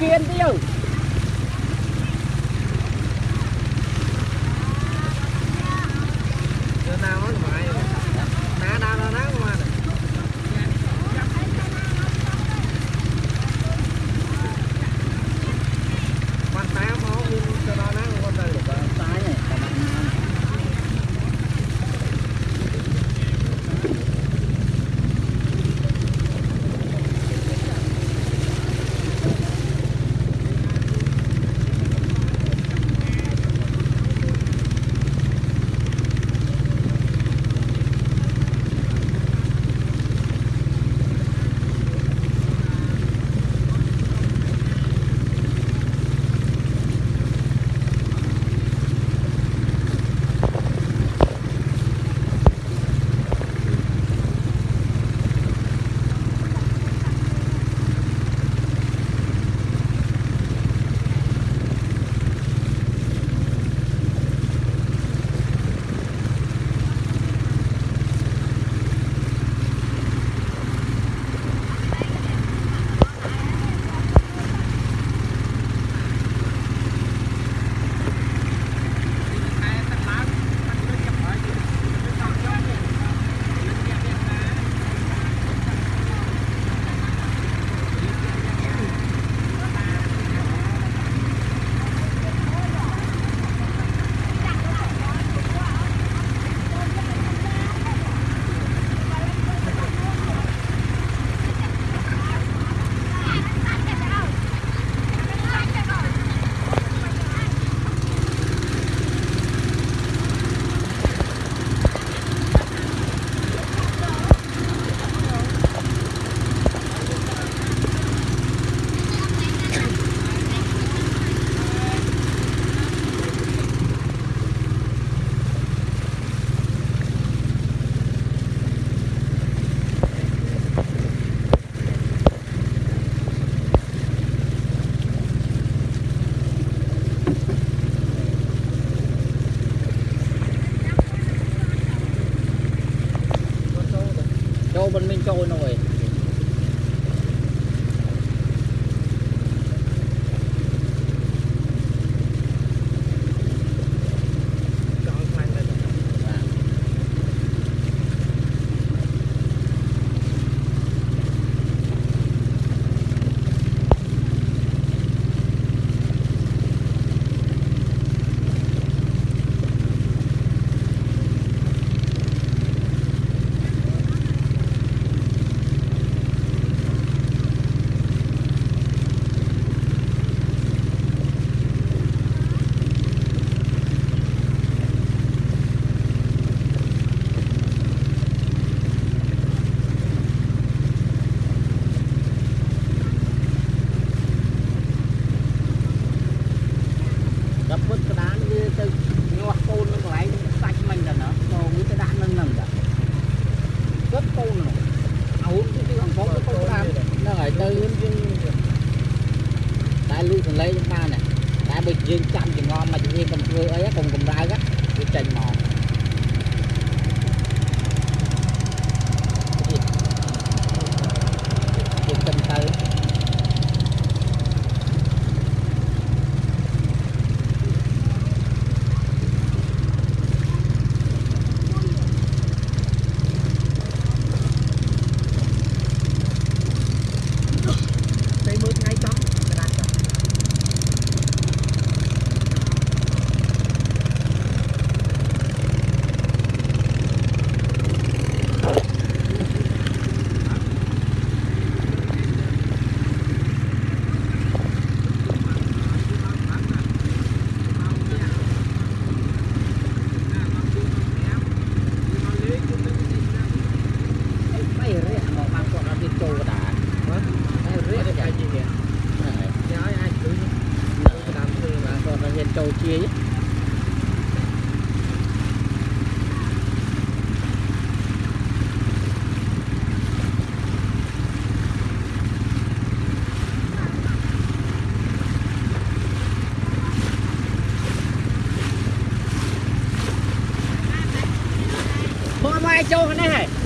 kiên tiêu Giờ nào tô bên mình trôi nổi điện. เจ้海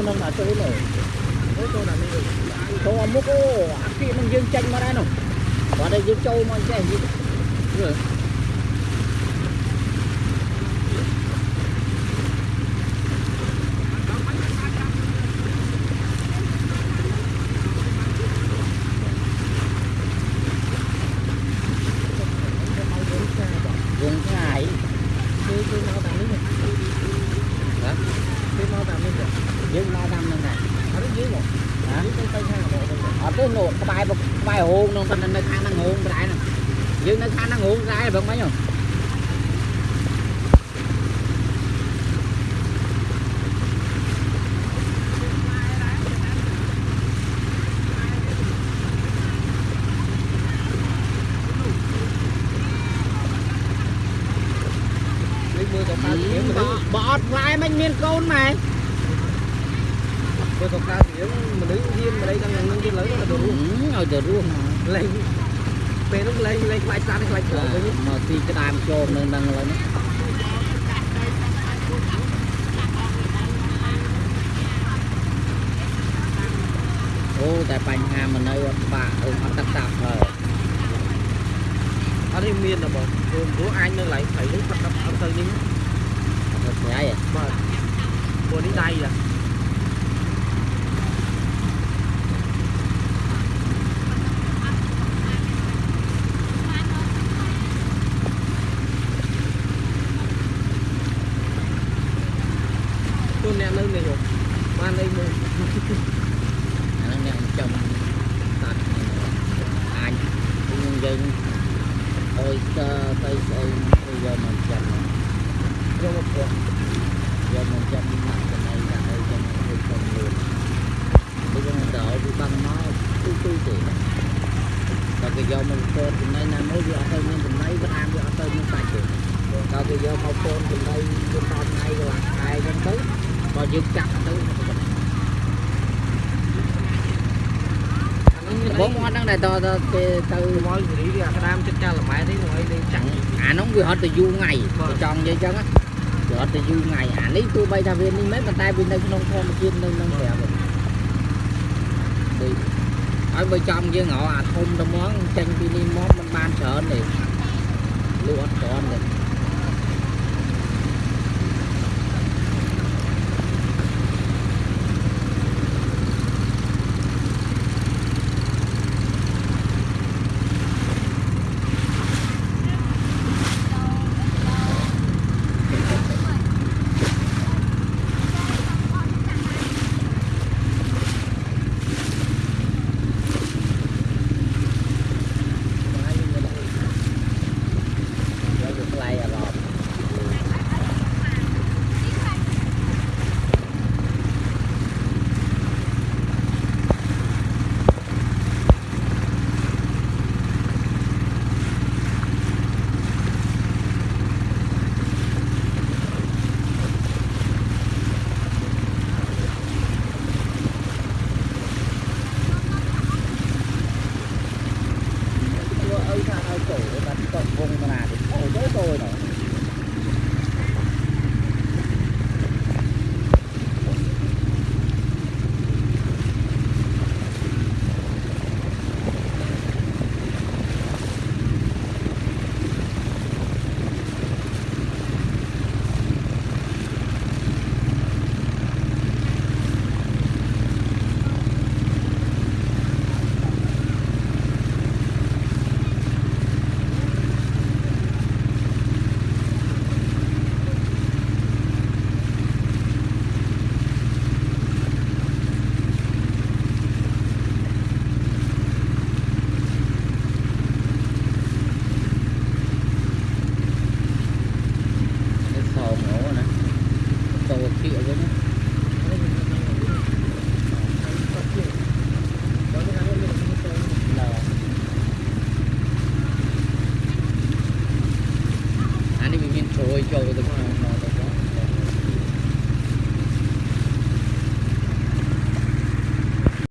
នចូលនឹងអាចូលនោះអូចូលដល់នេះចូលអាមុខអូអាគីនឹងយើងចាញ់មកដែរនោះគាត់តែយើងចូលមកចេះយើងមើលវងឆ្ងាយ គឺគឺមកតាមនេះហ៎គឺមកតាមនេះ យើងមកតាមនឹងដែរ អត់យើងហ៎ ហ៎ យើងទៅទៅខាងបងទៅ អ ត់ទេនោះក្បែរក្បែរហូងនោះប៉ុន្តែនៅខាងហ្នឹងហូងដែរហ្នឹងយើងនៅខាងហ្នឹងហូងដែរបងមិញហ៎នេះមើលទៅខាងនេះមនុស្សបើអត់ផ្លែមិនមានកូនម៉ែ មើលទៅខាងនេះមនុស្សហ៊ានម្លេះដល់យ៉ាងនឹងទៀតលើទៅរស់ឲ្យទៅរស់មកលេងពេលនោះលេងលេងខ្លាចសត្វខ្លាចព្រៃវិញមកទីក្តាមចូលនៅនឹងឡើយនេះអូតែបញ្ហាមកនៅអត់បាក់អូអត់ទឹកតាប់ហើយអត់នេះមានដល់បងព្រោះព្រោះអញនៅឡៃព្រៃនេះគាត់អត់ទៅនេះអត់ស្អីបាទព្រោះនេះដៃអា tôi nè nơi này rồi qua đây mua អាហ្នឹងអ្នកចំតាត់អាចយើង អើយទៅទៅស្អីទៅយកមកចាំ vô một cuộc យកមកចាំដាក់ចំណៃដាក់អីចាំទៅចំលឿនទៅយើងដល់វាបាំងមកទូទូទេដល់គេយកមកពតចំណៃណាមួយវាអត់ទៅមានចំណៃវាអានវាអត់ទៅមានសាច់ទេដល់គេយកមកពតចំណៃវាដល់ថ្ងៃកន្លះខែចឹងទៅក៏យើងចាក់ ទៅ anh ấy បងអត់ដឹងដែរតទៅទៅទៅ tôi nói gì đi à đam chết cha là mẹ đấy ngồi đi ចាំ chẳng អានោះវាអត់ទៅយូរថ្ងៃទៅចង់និយាយចឹងណាវាអត់ទៅយូរថ្ងៃអានេះទោះបីថាវានេះមែនប៉ុន្តែវានៅក្នុងធម្មជាតិនៅក្នុងប្រាប់ដូចហើយបើចំយើងរកអាធំទៅហ្មងចេញពីនេះមកมันបានច្រើនទេលក់អត់ច្រើនទេ